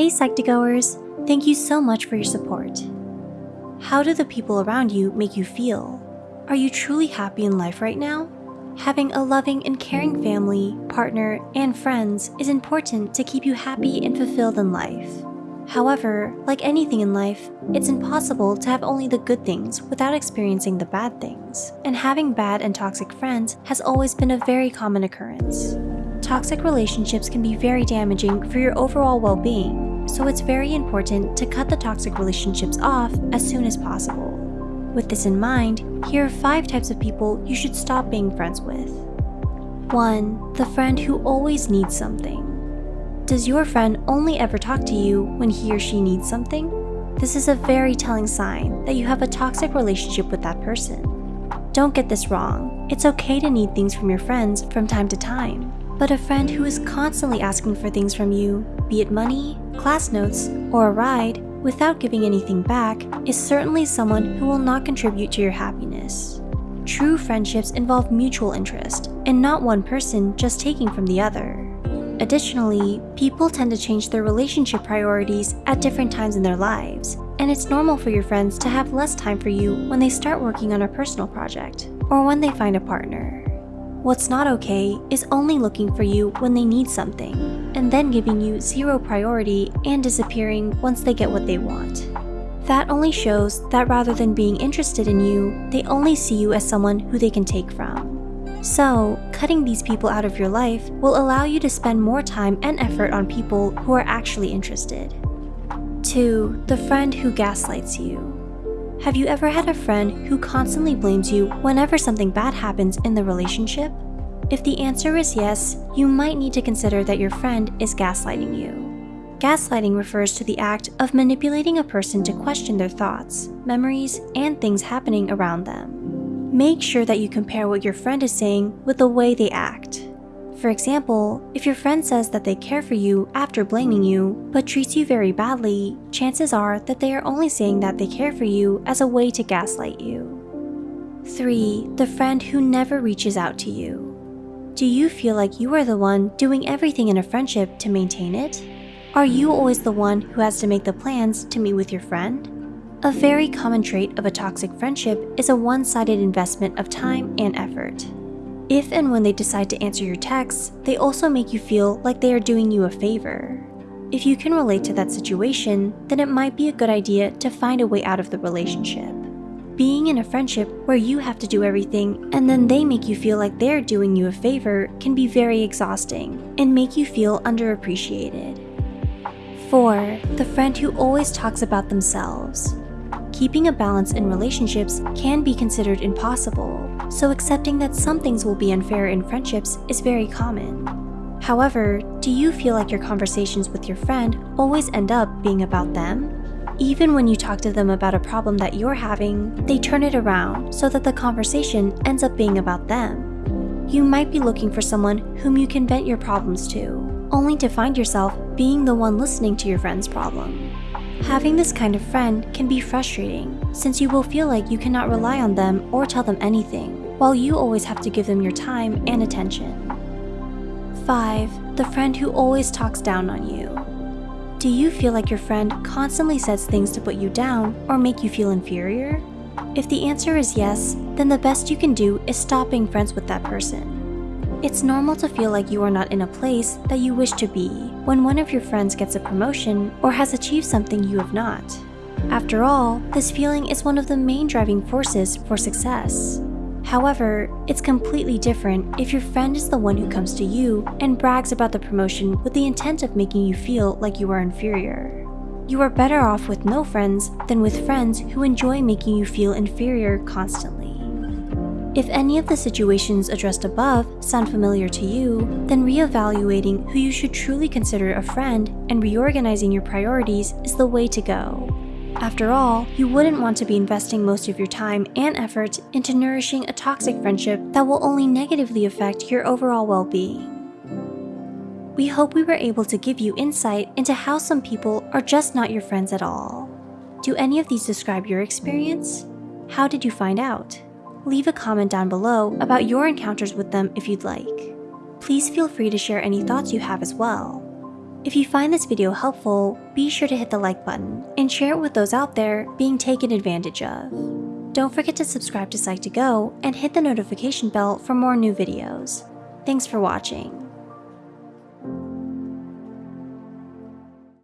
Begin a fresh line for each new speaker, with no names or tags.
Hey Psych2Goers, thank you so much for your support. How do the people around you make you feel? Are you truly happy in life right now? Having a loving and caring family, partner, and friends is important to keep you happy and fulfilled in life. However, like anything in life, it's impossible to have only the good things without experiencing the bad things, and having bad and toxic friends has always been a very common occurrence. Toxic relationships can be very damaging for your overall well-being, so it's very important to cut the toxic relationships off as soon as possible. With this in mind, here are 5 types of people you should stop being friends with. 1. The friend who always needs something. Does your friend only ever talk to you when he or she needs something? This is a very telling sign that you have a toxic relationship with that person. Don't get this wrong, it's okay to need things from your friends from time to time. But a friend who is constantly asking for things from you, be it money, class notes, or a ride, without giving anything back, is certainly someone who will not contribute to your happiness. True friendships involve mutual interest, and not one person just taking from the other. Additionally, people tend to change their relationship priorities at different times in their lives, and it's normal for your friends to have less time for you when they start working on a personal project, or when they find a partner. What's not okay is only looking for you when they need something, and then giving you zero priority and disappearing once they get what they want. That only shows that rather than being interested in you, they only see you as someone who they can take from. So, cutting these people out of your life will allow you to spend more time and effort on people who are actually interested. 2. The friend who gaslights you. Have you ever had a friend who constantly blames you whenever something bad happens in the relationship? If the answer is yes, you might need to consider that your friend is gaslighting you. Gaslighting refers to the act of manipulating a person to question their thoughts, memories, and things happening around them. Make sure that you compare what your friend is saying with the way they act. For example, if your friend says that they care for you after blaming you, but treats you very badly, chances are that they are only saying that they care for you as a way to gaslight you. 3. The friend who never reaches out to you. Do you feel like you are the one doing everything in a friendship to maintain it? Are you always the one who has to make the plans to meet with your friend? A very common trait of a toxic friendship is a one-sided investment of time and effort. If and when they decide to answer your texts, they also make you feel like they are doing you a favor. If you can relate to that situation, then it might be a good idea to find a way out of the relationship. Being in a friendship where you have to do everything and then they make you feel like they're doing you a favor can be very exhausting and make you feel underappreciated. 4. The friend who always talks about themselves. Keeping a balance in relationships can be considered impossible, so accepting that some things will be unfair in friendships is very common. However, do you feel like your conversations with your friend always end up being about them? Even when you talk to them about a problem that you're having, they turn it around so that the conversation ends up being about them. You might be looking for someone whom you can vent your problems to, only to find yourself being the one listening to your friend's problem. Having this kind of friend can be frustrating since you will feel like you cannot rely on them or tell them anything, while you always have to give them your time and attention. 5. The friend who always talks down on you. Do you feel like your friend constantly says things to put you down or make you feel inferior? If the answer is yes, then the best you can do is stop being friends with that person. It's normal to feel like you are not in a place that you wish to be when one of your friends gets a promotion or has achieved something you have not. After all, this feeling is one of the main driving forces for success. However, it's completely different if your friend is the one who comes to you and brags about the promotion with the intent of making you feel like you are inferior. You are better off with no friends than with friends who enjoy making you feel inferior constantly. If any of the situations addressed above sound familiar to you, then reevaluating who you should truly consider a friend and reorganizing your priorities is the way to go. After all, you wouldn't want to be investing most of your time and effort into nourishing a toxic friendship that will only negatively affect your overall well-being. We hope we were able to give you insight into how some people are just not your friends at all. Do any of these describe your experience? How did you find out? Leave a comment down below about your encounters with them if you'd like. Please feel free to share any thoughts you have as well. If you find this video helpful, be sure to hit the like button and share it with those out there being taken advantage of. Don't forget to subscribe to Psych2Go and hit the notification bell for more new videos. Thanks for watching.